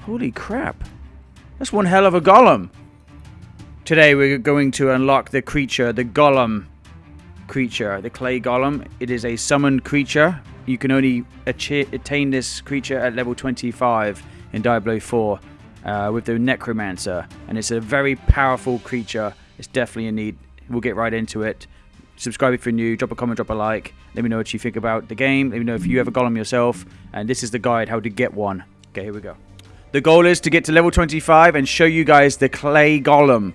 Holy crap. That's one hell of a golem. Today we're going to unlock the creature, the golem creature, the clay golem. It is a summoned creature. You can only attain this creature at level 25 in Diablo 4 uh, with the Necromancer. And it's a very powerful creature. It's definitely a need. We'll get right into it. Subscribe if you're new, drop a comment, drop a like. Let me know what you think about the game. Let me know if you have a golem yourself. And this is the guide how to get one. Okay, here we go. The goal is to get to level 25 and show you guys the clay golem.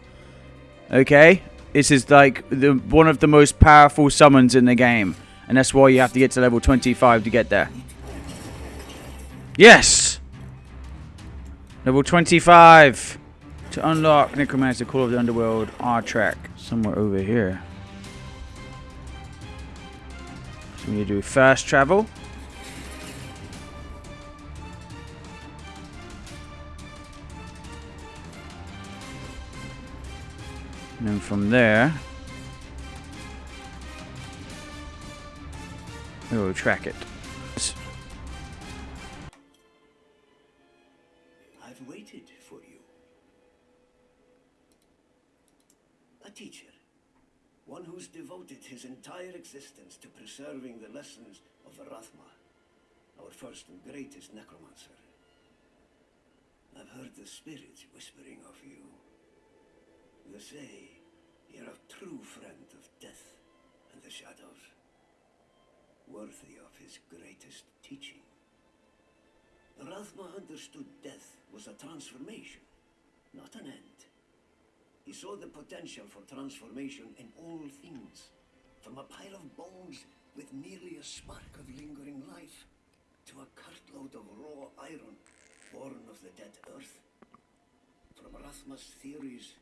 Okay? This is like the one of the most powerful summons in the game. And that's why you have to get to level 25 to get there. Yes! Level 25. To unlock Necromancer Call of the Underworld R track. Somewhere over here. We need to do fast travel. And then from there, we will track it. I've waited for you. A teacher. One who's devoted his entire existence to preserving the lessons of Rathma, our first and greatest necromancer. I've heard the spirits whispering of you. They say you're a true friend of death and the shadows, worthy of his greatest teaching. Rathma understood death was a transformation, not an end. He saw the potential for transformation in all things, from a pile of bones with merely a spark of lingering life, to a cartload of raw iron born of the dead earth. From Rathma's theories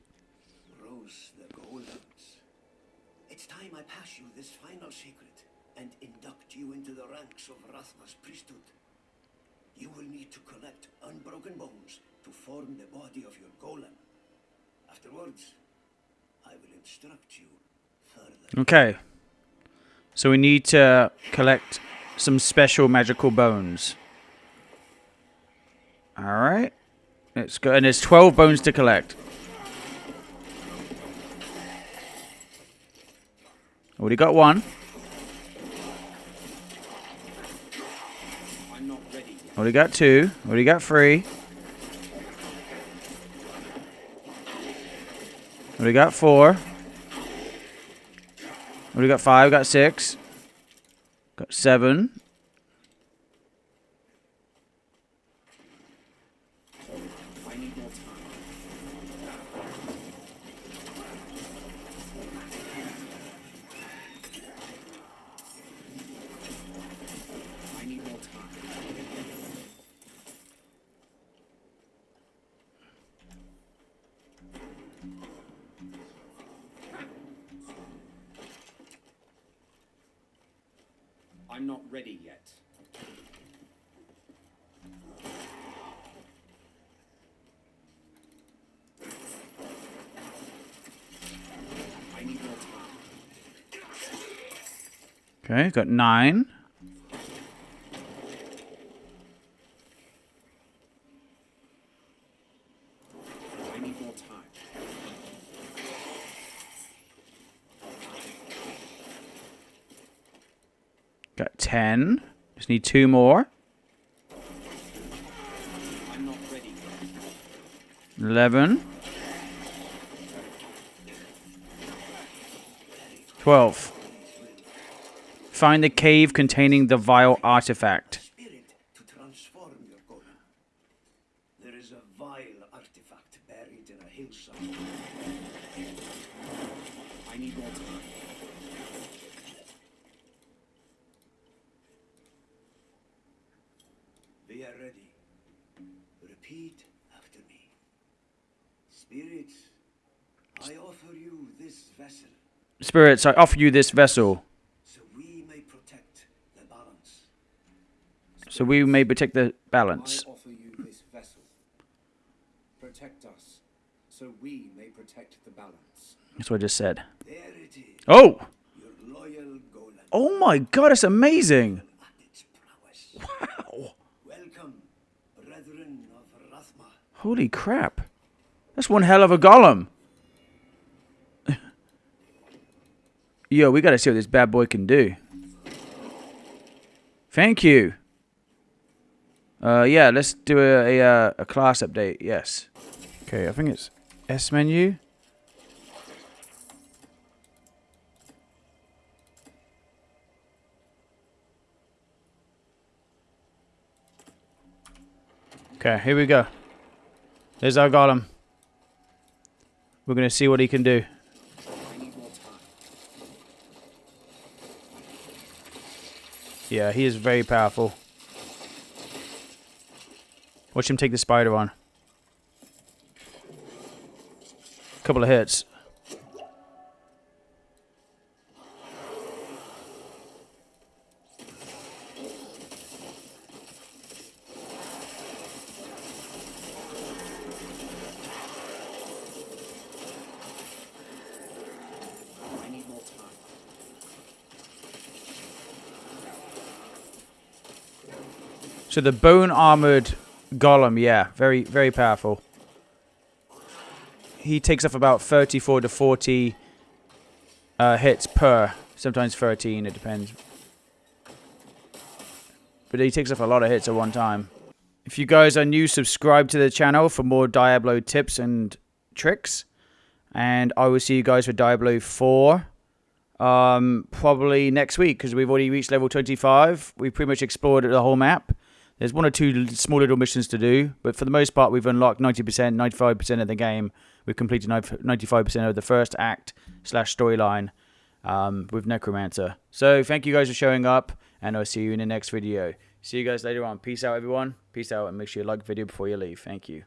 rose the golems. It's time I pass you this final secret and induct you into the ranks of Rathma's priesthood. You will need to collect unbroken bones to form the body of your golem. Afterwards, I will instruct you further. Okay. So we need to collect some special magical bones. Alright. Let's go. And there's 12 bones to collect. Already got one. Already got two. Already got three. Already got four. We got five. Got six. Got seven. I'm not ready yet. Okay, got nine. I need more time. Got ten. Just need two more. I'm not ready. Eleven. Twelve. Find the cave containing the vile artifact. Spirit to transform your golem. There is a vile artifact buried in a hillside. I need more time. We are ready. Repeat after me. Spirits, I offer you this vessel Spirits, I offer you this vessel, so we may protect the balance. so we may protect the I balance. offer you this vessel. Protect us, so we may protect the balance. That's what I just said. There it is, Oh! your loyal golem Oh my god, it's amazing! at its prowess. Welcome, brethren of Rathma. Holy crap. That's one hell of a golem. Yo, we gotta see what this bad boy can do. Thank you. Uh, yeah, let's do a, a, uh, a class update. Yes. Okay, I think it's S menu. Okay, here we go. There's our golem. We're gonna see what he can do. Yeah, he is very powerful. Watch him take the spider on. A Couple of hits. So the bone armored golem, yeah, very very powerful. He takes off about 34 to 40 uh, hits per, sometimes 13, it depends. But he takes off a lot of hits at one time. If you guys are new, subscribe to the channel for more Diablo tips and tricks. And I will see you guys for Diablo 4 um, probably next week because we've already reached level 25. We've pretty much explored the whole map. There's one or two small little missions to do, but for the most part, we've unlocked 90%, 95% of the game. We've completed 95% of the first act slash storyline um, with Necromancer. So thank you guys for showing up, and I'll see you in the next video. See you guys later on. Peace out, everyone. Peace out, and make sure you like the video before you leave. Thank you.